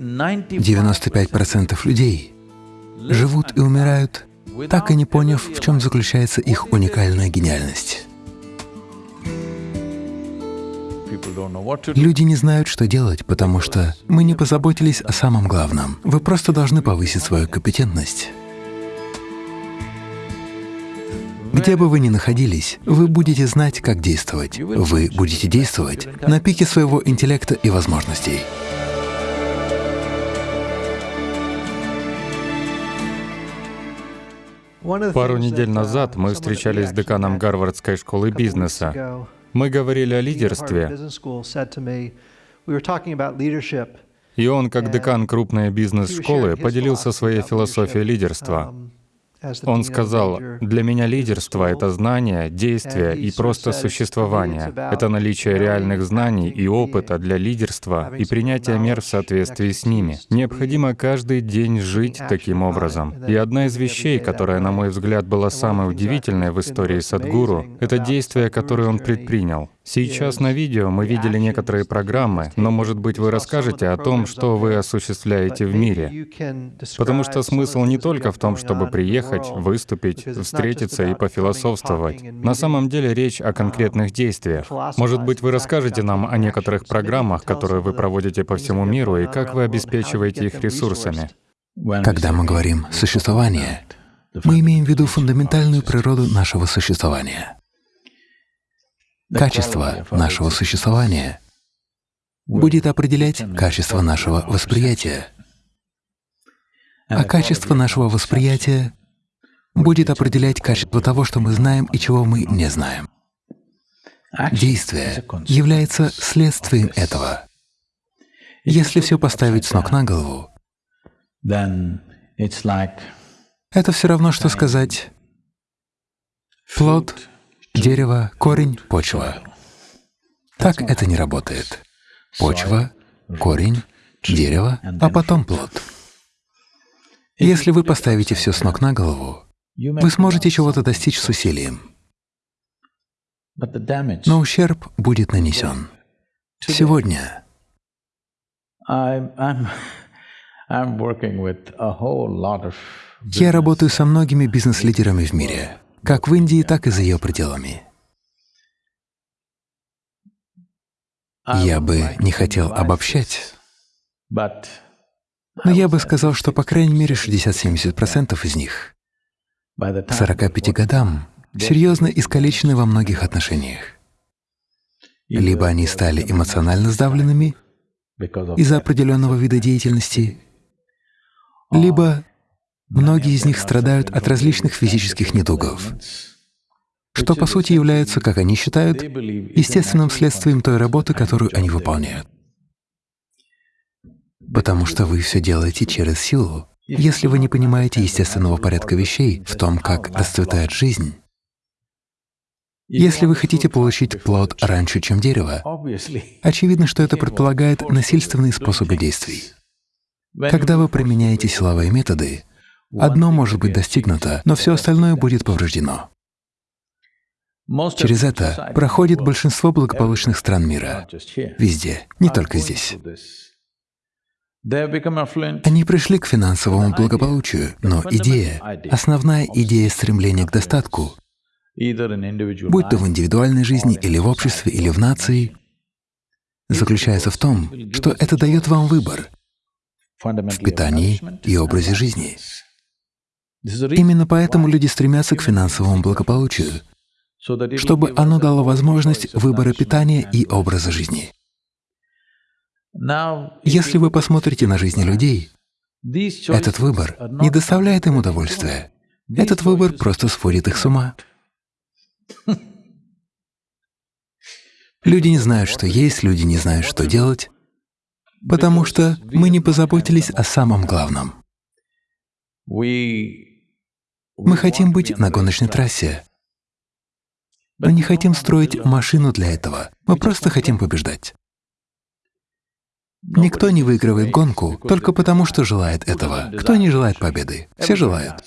95% людей живут и умирают, так и не поняв, в чем заключается их уникальная гениальность. Люди не знают, что делать, потому что мы не позаботились о самом главном. Вы просто должны повысить свою компетентность. Где бы вы ни находились, вы будете знать, как действовать. Вы будете действовать на пике своего интеллекта и возможностей. Пару недель назад мы встречались с деканом Гарвардской школы бизнеса. Мы говорили о лидерстве. И он, как декан крупной бизнес-школы, поделился своей философией лидерства. Он сказал, «Для меня лидерство — это знание, действие и просто существование. Это наличие реальных знаний и опыта для лидерства и принятие мер в соответствии с ними. Необходимо каждый день жить таким образом. И одна из вещей, которая, на мой взгляд, была самой удивительной в истории Садгуру, это действие, которое он предпринял. Сейчас на видео мы видели некоторые программы, но, может быть, вы расскажете о том, что вы осуществляете в мире. Потому что смысл не только в том, чтобы приехать, выступить, встретиться и пофилософствовать. На самом деле речь о конкретных действиях. Может быть, вы расскажете нам о некоторых программах, которые вы проводите по всему миру, и как вы обеспечиваете их ресурсами. Когда мы говорим «существование», мы имеем в виду фундаментальную природу нашего существования. Качество нашего существования будет определять качество нашего восприятия. А качество нашего восприятия будет определять качество того, что мы знаем и чего мы не знаем. Действие является следствием этого. Если все поставить с ног на голову, это все равно, что сказать «плод Дерево, корень, почва. Так это не работает. Почва, корень, дерево, а потом плод. Если вы поставите все с ног на голову, вы сможете чего-то достичь с усилием. Но ущерб будет нанесен. Сегодня я работаю со многими бизнес-лидерами в мире как в Индии, так и за ее пределами. Я бы не хотел обобщать, но я бы сказал, что по крайней мере 60-70% из них к 45 годам серьезно искалечены во многих отношениях. Либо они стали эмоционально сдавленными из-за определенного вида деятельности, либо Многие из них страдают от различных физических недугов, что по сути является, как они считают, естественным следствием той работы, которую они выполняют. Потому что вы все делаете через силу. Если вы не понимаете естественного порядка вещей в том, как расцветает жизнь, если вы хотите получить плод раньше, чем дерево, очевидно, что это предполагает насильственные способы действий. Когда вы применяете силовые методы, Одно может быть достигнуто, но все остальное будет повреждено. Через это проходит большинство благополучных стран мира. Везде, не только здесь. Они пришли к финансовому благополучию, но идея, основная идея стремления к достатку, будь то в индивидуальной жизни или в обществе, или в нации, заключается в том, что это дает вам выбор в питании и образе жизни. Именно поэтому люди стремятся к финансовому благополучию, чтобы оно дало возможность выбора питания и образа жизни. Если вы посмотрите на жизни людей, этот выбор не доставляет им удовольствия. Этот выбор просто сводит их с ума. Люди не знают, что есть, люди не знают, что делать, потому что мы не позаботились о самом главном. Мы хотим быть на гоночной трассе, но не хотим строить машину для этого. Мы просто хотим побеждать. Никто не выигрывает гонку только потому, что желает этого. Кто не желает победы? Все желают.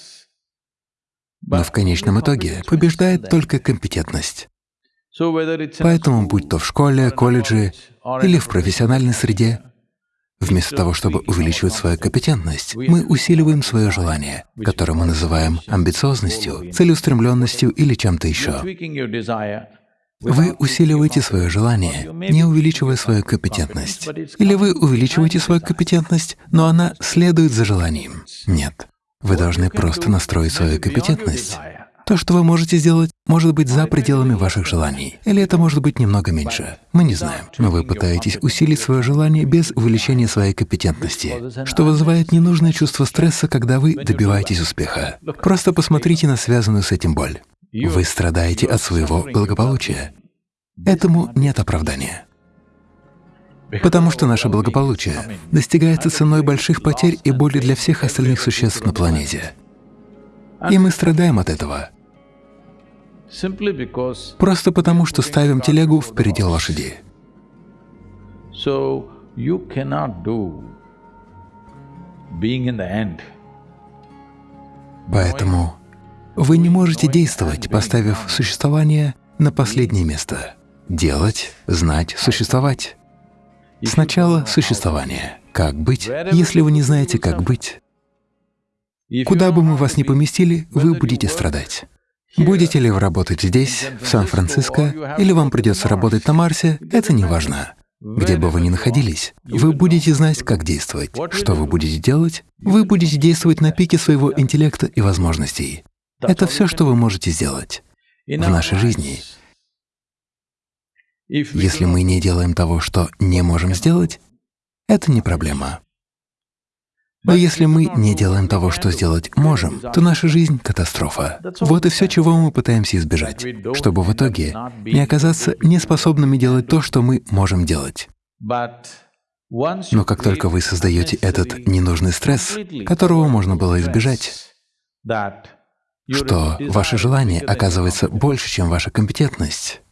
Но в конечном итоге побеждает только компетентность. Поэтому, будь то в школе, колледже или в профессиональной среде, Вместо того, чтобы увеличивать свою компетентность, мы усиливаем свое желание, которое мы называем амбициозностью, целеустремленностью или чем-то еще. Вы усиливаете свое желание, не увеличивая свою компетентность. Или вы увеличиваете свою компетентность, но она следует за желанием. Нет. Вы должны просто настроить свою компетентность. То, что вы можете сделать, может быть за пределами ваших желаний. Или это может быть немного меньше. Мы не знаем. Но вы пытаетесь усилить свое желание без увеличения своей компетентности, что вызывает ненужное чувство стресса, когда вы добиваетесь успеха. Просто посмотрите на связанную с этим боль. Вы страдаете от своего благополучия. Этому нет оправдания. Потому что наше благополучие достигается ценой больших потерь и боли для всех остальных существ на планете. И мы страдаем от этого. Просто потому, что ставим телегу впереди лошади. Поэтому вы не можете действовать, поставив существование на последнее место. Делать, знать, существовать. Сначала существование. Как быть, если вы не знаете, как быть? Куда бы мы вас ни поместили, вы будете страдать. Будете ли вы работать здесь, в Сан-Франциско, или вам придется работать на Марсе, это не важно. Где бы вы ни находились, вы будете знать, как действовать. Что вы будете делать? Вы будете действовать на пике своего интеллекта и возможностей. Это все, что вы можете сделать в нашей жизни. Если мы не делаем того, что не можем сделать, это не проблема. Но если мы не делаем того, что сделать можем, то наша жизнь — катастрофа. Вот и все, чего мы пытаемся избежать, чтобы в итоге не оказаться неспособными делать то, что мы можем делать. Но как только вы создаете этот ненужный стресс, которого можно было избежать, что ваше желание оказывается больше, чем ваша компетентность.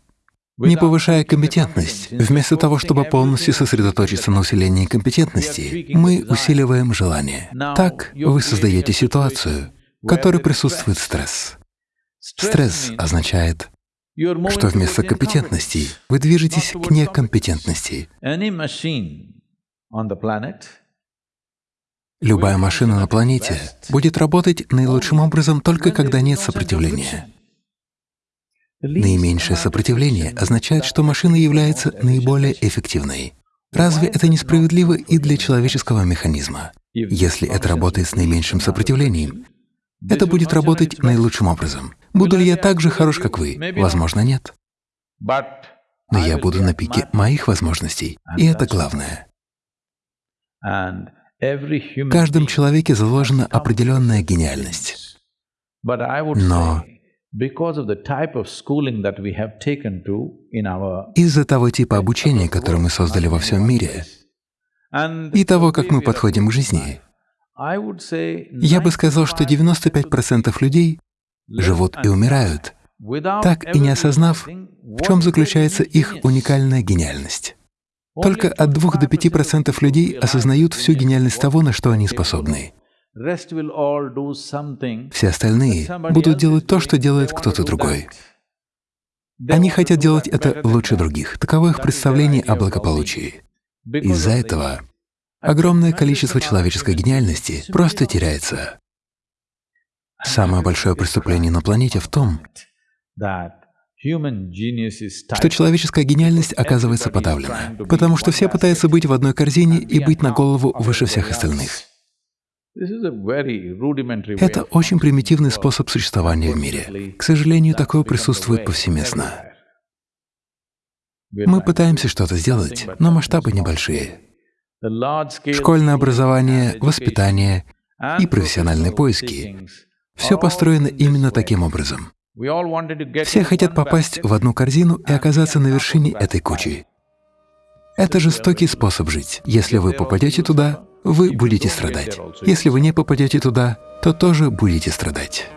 Не повышая компетентность, вместо того, чтобы полностью сосредоточиться на усилении компетентности, мы усиливаем желание. Так вы создаете ситуацию, в которой присутствует стресс. Стресс означает, что вместо компетентности вы движетесь к некомпетентности. Любая машина на планете будет работать наилучшим образом только когда нет сопротивления. Наименьшее сопротивление означает, что машина является наиболее эффективной. Разве это несправедливо и для человеческого механизма? Если это работает с наименьшим сопротивлением, это будет работать наилучшим образом. Буду ли я так же хорош, как вы? Возможно, нет. Но я буду на пике моих возможностей, и это главное. В каждом человеке заложена определенная гениальность. Но из-за того типа обучения, который мы создали во всем мире, и того, как мы подходим к жизни, я бы сказал, что 95% людей живут и умирают, так и не осознав, в чем заключается их уникальная гениальность. Только от 2 до 5 процентов людей осознают всю гениальность того, на что они способны. Все остальные будут делать то, что делает кто-то другой. Они хотят делать это лучше других. Таково их представление о благополучии. Из-за этого огромное количество человеческой гениальности просто теряется. Самое большое преступление на планете в том, что человеческая гениальность оказывается подавлена, потому что все пытаются быть в одной корзине и быть на голову выше всех остальных. Это очень примитивный способ существования в мире. К сожалению, такое присутствует повсеместно. Мы пытаемся что-то сделать, но масштабы небольшие. Школьное образование, воспитание и профессиональные поиски — все построено именно таким образом. Все хотят попасть в одну корзину и оказаться на вершине этой кучи. Это жестокий способ жить. Если вы попадете туда, вы будете страдать. Если вы не попадете туда, то тоже будете страдать.